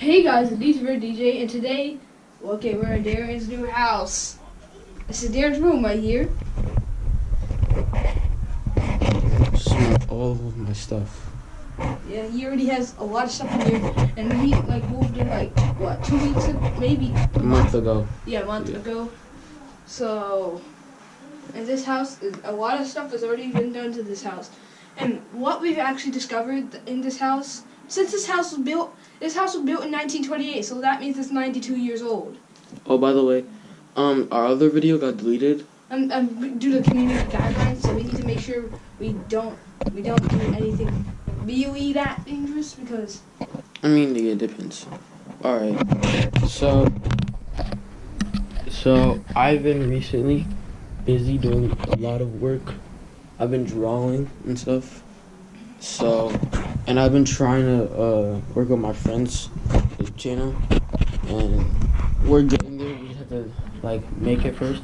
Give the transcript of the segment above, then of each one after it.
Hey guys, it's Red DJ, and today, okay, we're in Darren's new house. This is Darren's room right here. Smell all of my stuff. Yeah, he already has a lot of stuff in here, and he like moved in like what two weeks, ago? maybe A month ago. yeah, a month Yeah. ago. So, and this house, a lot of stuff has already been done to this house, and what we've actually discovered in this house, since this house was built, this house was built in 1928, so that means it's 92 years old. Oh, by the way, um, our other video got deleted. Um, um, due to community guidelines, so we need to make sure we don't we don't do anything really that dangerous because I mean, yeah, it depends. All right. So, so I've been recently busy doing a lot of work. I've been drawing and stuff. So, and I've been trying to uh, work with my friends' channel, and we're getting there. We just have to like make it first.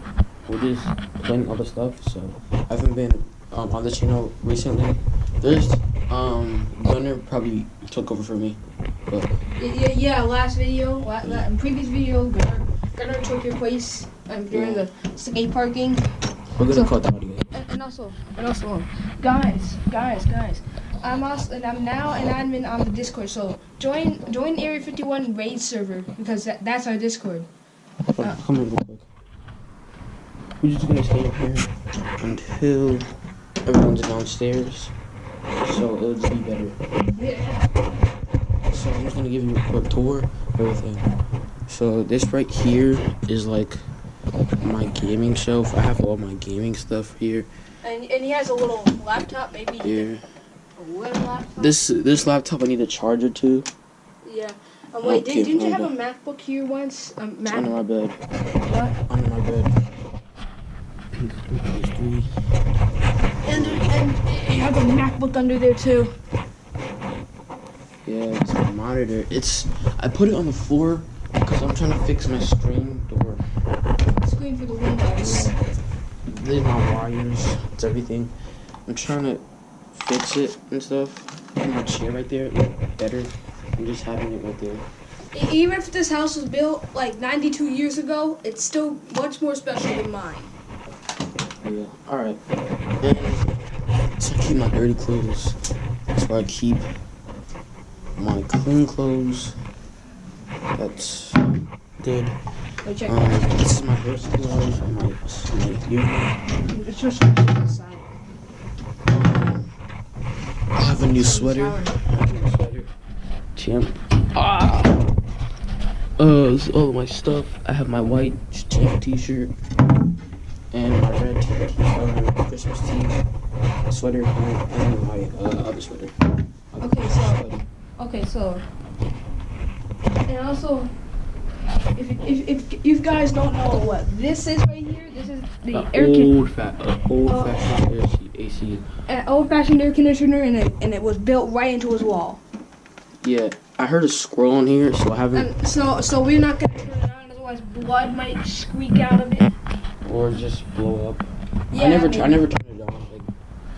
We're just playing all the stuff. So, I haven't been um, on the channel recently. There's um Gunner probably took over for me, but yeah yeah last video la, la, previous video Gunnar, Gunnar took your place um, during the skate parking we're gonna So- the audio. and, and also and also guys guys guys I'm also and I'm now an admin on the Discord so join join Area 51 raid server because that, that's our Discord. On, come here real quick. We're just gonna stay up here until everyone's downstairs, so it'll just be better. Yeah. So I'm just gonna give you a quick tour of everything. So this right here is like my gaming shelf. I have all my gaming stuff here. And, and he has a little laptop maybe Here. A. This this laptop I need a charger to. Yeah. Um, wait, Okay, did, didn't you have a MacBook here once? Um, It's under my bed. What? Under my bed. And and you have a MacBook under there too. Yeah, it's a monitor. It's I put it on the floor because I'm trying to fix my screen door. Screen for the windows. There's my wires. It's everything. I'm trying to fix it and stuff. Put my chair right there. Look better. I'm just having it right there. Even if this house was built like 92 years ago, it's still much more special than mine. Yeah. All right. So I keep my dirty clothes. That's where I keep my clean clothes. That's good. Um, this is my supplies and my, my. It's just. Um, I have a new sweater. I have a new sweater. Champ. Ah. Uh, this is all of my stuff. I have my white champ T-shirt and my red t- uh, Christmas tee sweater and, and my uh, other sweater. Okay, so okay, so and also. If, if, if you guys don't know what this is right here, this is the Uh, air con- old fat, uh, old Oh. fashioned AC. AC. an old-fashioned air conditioner, and it and it was built right into his wall. Yeah, I heard a squirrel in here, so I haven't, And so so we're not gonna turn it on, otherwise blood might squeak out of it. or just blow up. Yeah, I never, tr- I never turned it on like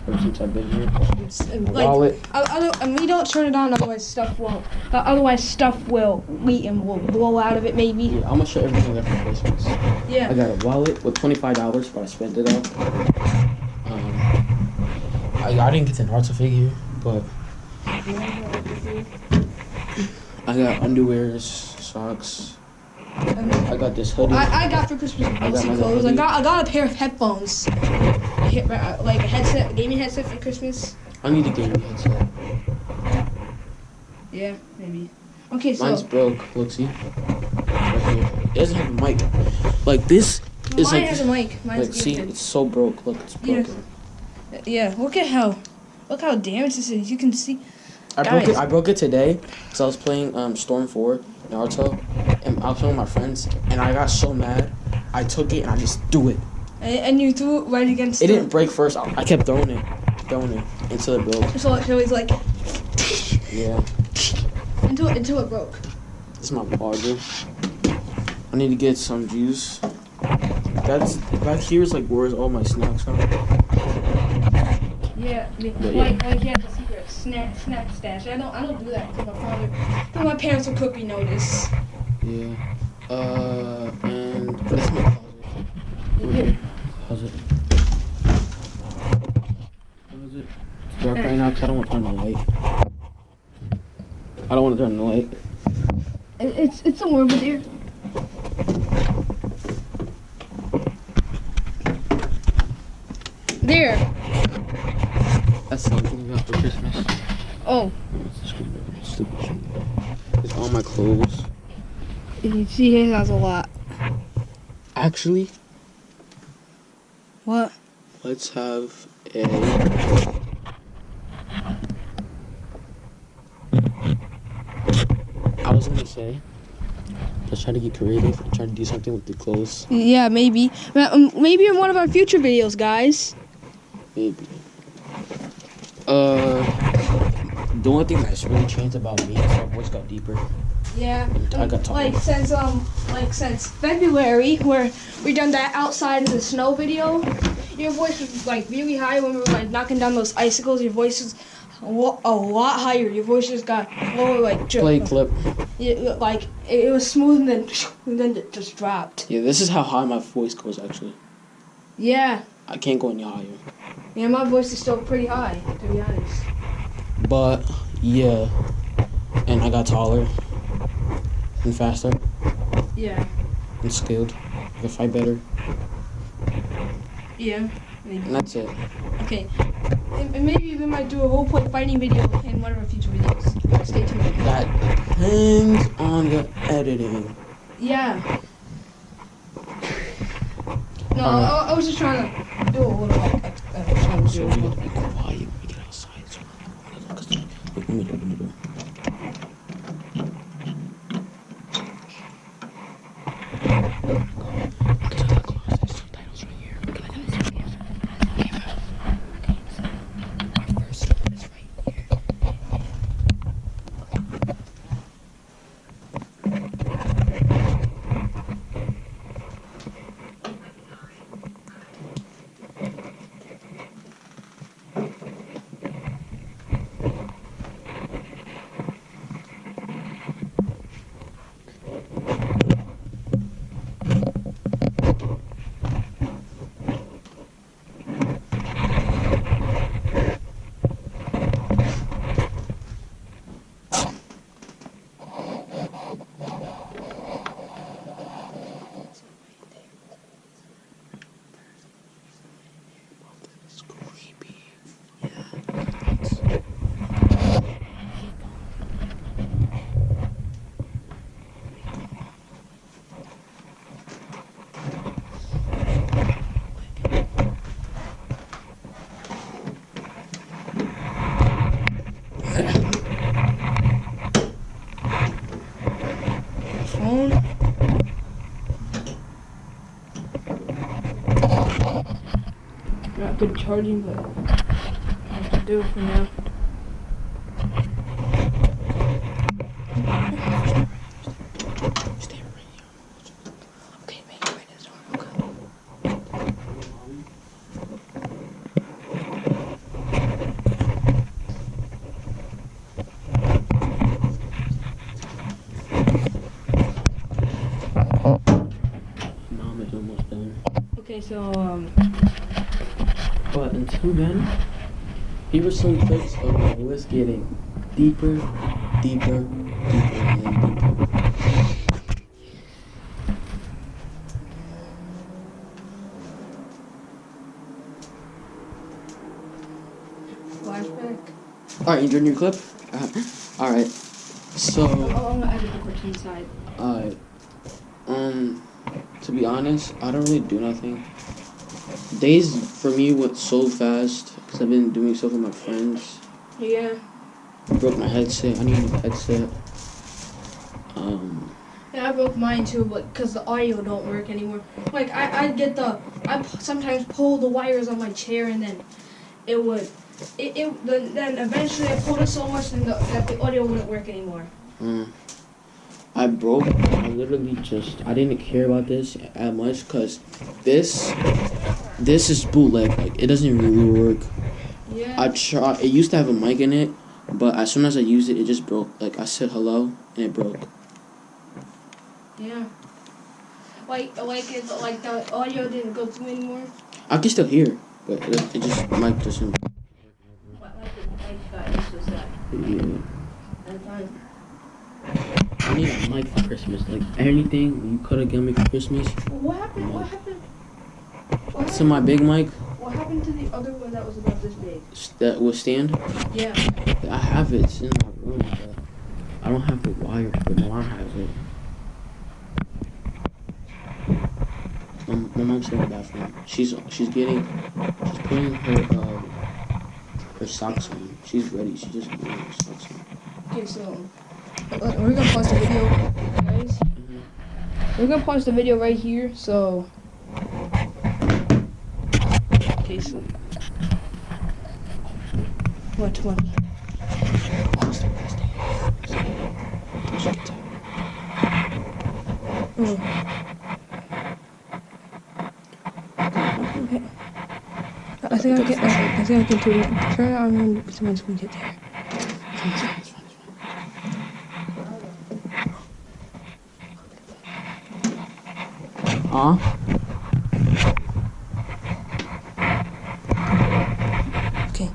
ever since I've been here. It's, like, wallet. other, and we don't turn it on, otherwise stuff will. Uh, otherwise stuff will leak and will blow out of it, maybe. Yeah, I'm gonna show everything I got for Christmas. I got a wallet with twenty five dollars, but I spent it all. I, I didn't get the Naruto figure, but I got underwears, socks. I got this hoodie. I, I got for Christmas basic clothes. I got I got a pair of headphones, uh, like a headset, a gaming headset for Christmas. I need a gaming headset. Yeah, maybe. Okay, so Mine's broke. Look, see. Right here. It doesn't have a mic. Like this mine is like. has a mic. Mine's Like, see, it's so broke. Look, it's broken. Yeah, look at how, look how damaged this is. You can see. I broke it. I broke it today because I was playing um, Storm Four Naruto, and I was playing with my friends, and I got so mad. I took it and I just threw it. And, and you threw it right against. It the- didn't break first. I, I kept throwing it, throwing it until it broke. So, so it's like Yeah, until until it broke. this is my charger. I need to get some juice. That's back here is like where's all my snacks from? Yeah, the, Yeah, yeah. like like yeah, the secret snack snack stash. I don't I don't do that because my father, cause my parents will quickly notice. Yeah. Uh, and that's my closet. Over Yeah. here. Closet. Closet. It's dark right now because I don't want to turn the light. I don't want to turn the light. It's it's somewhere over there. There. That's something we got for Christmas. Oh, It's all my clothes. you see, he has a lot. Actually, What? let's have a. I was gonna say, let's try to get creative and try to do something with the clothes. Yeah, maybe. Um, Maybe in one of our future videos, guys. Maybe. Uh, the only thing that's really changed about me is my voice got deeper. Yeah. I got taller. Like since um like since February where we done that outside in the snow video, your voice was like really high when we were like knocking down those icicles. Your voice was a lot higher. Your voice just got lower like ju- Play clip. Yeah, like it, it was smooth and then and then it just dropped. Yeah, this is how high my voice goes. Actually, Yeah. I can't go any higher. Yeah, my voice is still pretty high, to be honest. But yeah, and I got taller and faster Yeah. and skilled. I can fight better, Yeah. and that's it. Okay. And maybe we might do a role play fighting video in one of our future videos. Stay tuned. That depends on the editing. Yeah. No, Alright. I, I was just trying to do a little like, uh, trying to So do we a have little. to be quiet when we get outside. So let me open the door. To the closet, subtitles right here. Can I get a second? Our first one is right here. It's creepy. Phone. Not good charging, but I have to do it for now. Stay right here. Okay, make um, it right this door. Okay. Mom is almost done. Okay, so um, Until then, here were some clips of my voice getting deeper, deeper, deeper, and deeper. flashback. Alright, you doing your clip? Uh, Alright. So, Oh, I'm gonna edit the cartoon side. alright. Um, to be honest, I don't really do nothing. Days for me went so fast because I've been doing stuff with my friends. Yeah. I Broke my headset. I need a headset. Um, Yeah, I broke mine too, but because the audio don't work anymore. Like I, I get the, I sometimes pull the wires on my chair and then it would, it, it then, then eventually I pulled it so much the, that the audio wouldn't work anymore. Mm. I broke. I literally just. I didn't care about this as much because this, this is bootleg. Like it doesn't really work. Yeah. I try. It used to have a mic in it, But as soon as I used it, it just broke. Like I said hello and it broke. Yeah. Like, like it's like the audio didn't go through anymore. I can still hear, but it, it just mic doesn't. Like, like, like got used to that. Yeah. I need a mic for Christmas. Like anything you could have given me for Christmas. What happened? What happened? To my big mic what happened to the other one that was about this big? that will stand. Yeah. I have it. It's in my room, but I don't have the wire, But my mom has it. My, my mom's in the bathroom. She's she's getting she's putting her uh, her socks on. She's ready. She's just putting her socks on. Okay, so uh, we're gonna pause the video, guys. We're gonna pause the video right here. So. Okay, so. What? What? Okay. I think I can. I, I think I can turn it, turn it on when someone's gonna get there. It's fine, it's fine, it's fine. Huh? Okay.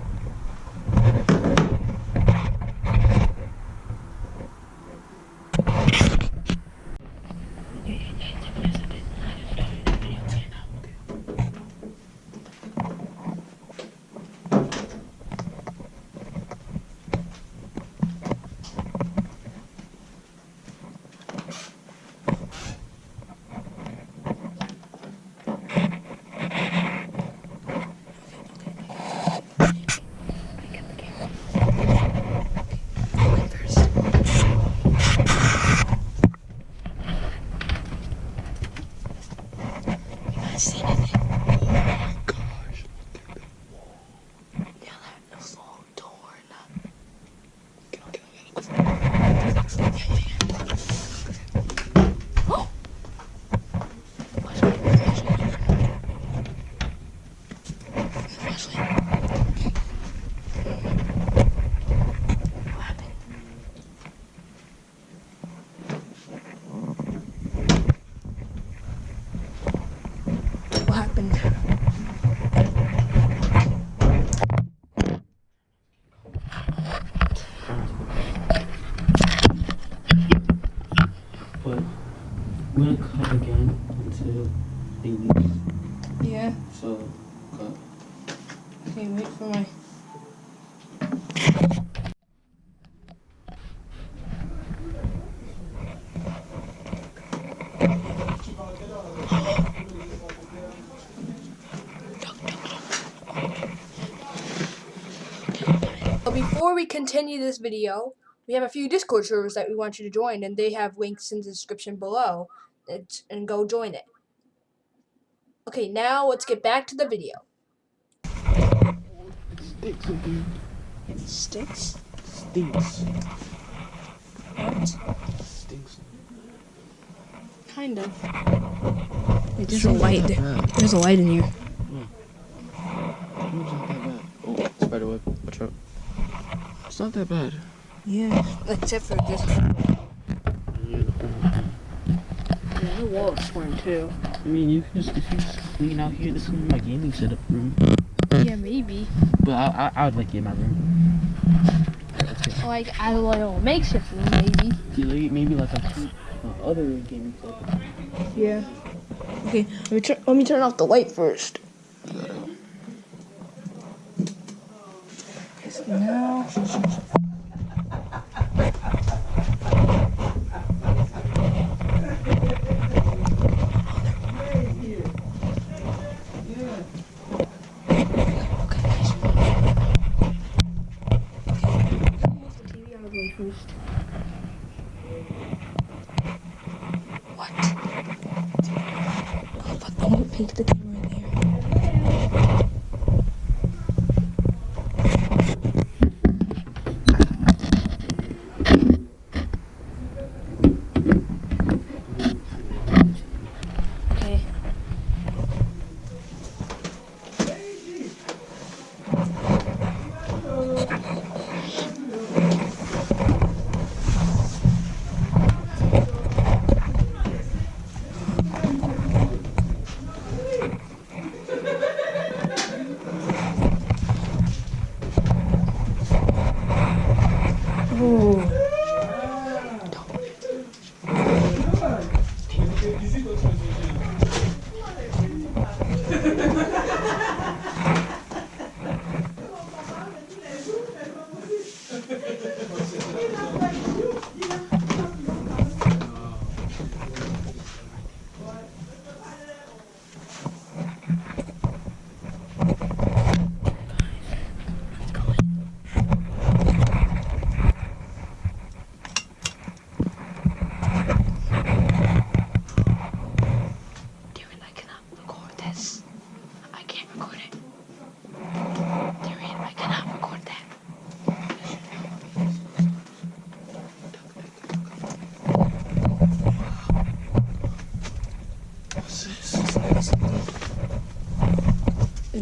What happened? But we're gonna cut again until they leave. Yeah. So, cut. But before we continue this video, we have a few Discord servers that we want you to join, and they have links in the description below. And go join it. Okay, now let's get back to the video. Sticks again. It sticks. Stinks. What? Stinks. Kind of. Wait, there's a light. there- There's a light in here. Hmm. It's not that bad. Oh, spider web. Watch out. It's not that bad. Yeah. Except for this. Yeah, Yeah, the wall is torn too. I mean, you can just if you just clean out here. This is my gaming setup room. Yeah, maybe. But I, I, I would like it in my room. Like I don't know, makeshift room, maybe. Yeah, like, maybe like a two, uh, other gaming setup. Yeah. Okay, let me turn. Let me turn off the light first. Now.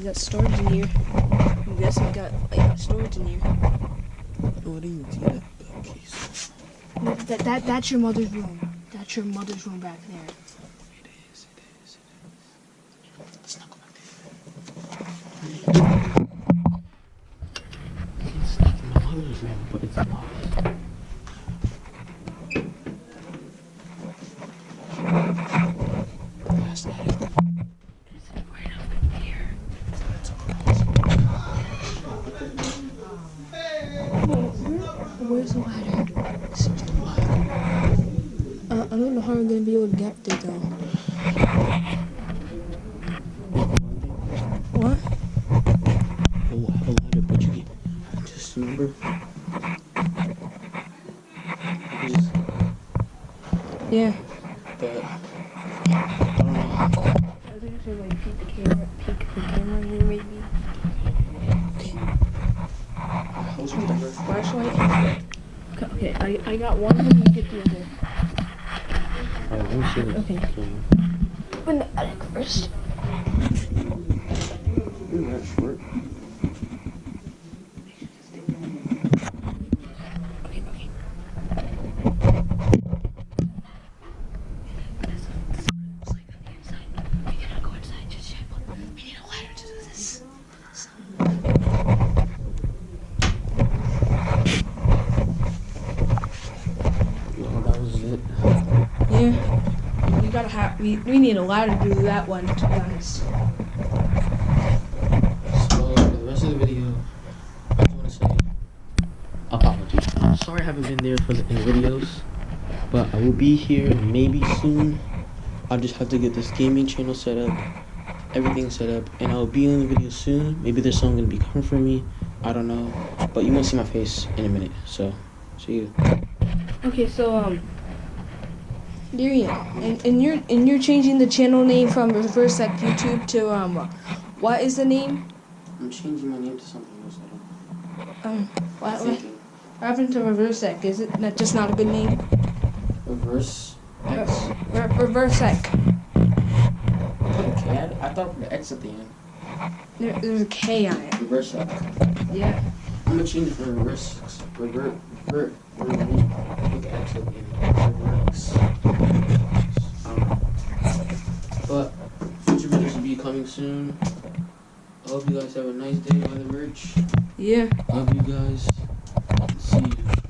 Got storage in here. I guess we got like storage in here. Oh, I didn't see that uh, case. No, That, that that's your mother's room. That's your mother's room back there. It is, it is, it is. Let's not go back there. It's like my mother's room, but it's not. That's not it. Where's the ladder? Uh, I don't know how we're gonna be able to get there though. What? Oh, I have a ladder, but you get just remember. Just, Yeah. Open the attic first. You're not short. Okay, okay. No, that was it. Yeah. We. We, need a ladder to do that one, to be honest. So for the rest of the video, I just want to say apologies. Sorry I haven't been there for the in the videos, but I will be here maybe soon. I just have to get this gaming channel set up, everything set up, and I'll be in the video soon. Maybe there's someone gonna be coming for me. I don't know, but you won't see my face in a minute. So, see you. Okay, so um. Darian, and, and you're and you're changing the channel name from Reverse Sec YouTube to um, what is the name? I'm changing my name to something else. I Um, don't. what, I'm what happened to Reverse Sec? Is it not just not a good name? Reverse X. Re- Reverse Sec. Okay, I, I thought the X at the end. There, there's a K on it. Reverse X. Yeah. I'm gonna change it for reverse, revert, revert, revert, with the X at the end. Reverse. But future videos will be coming soon. I hope you guys have a nice day on the merch. Yeah. Love you guys. See you.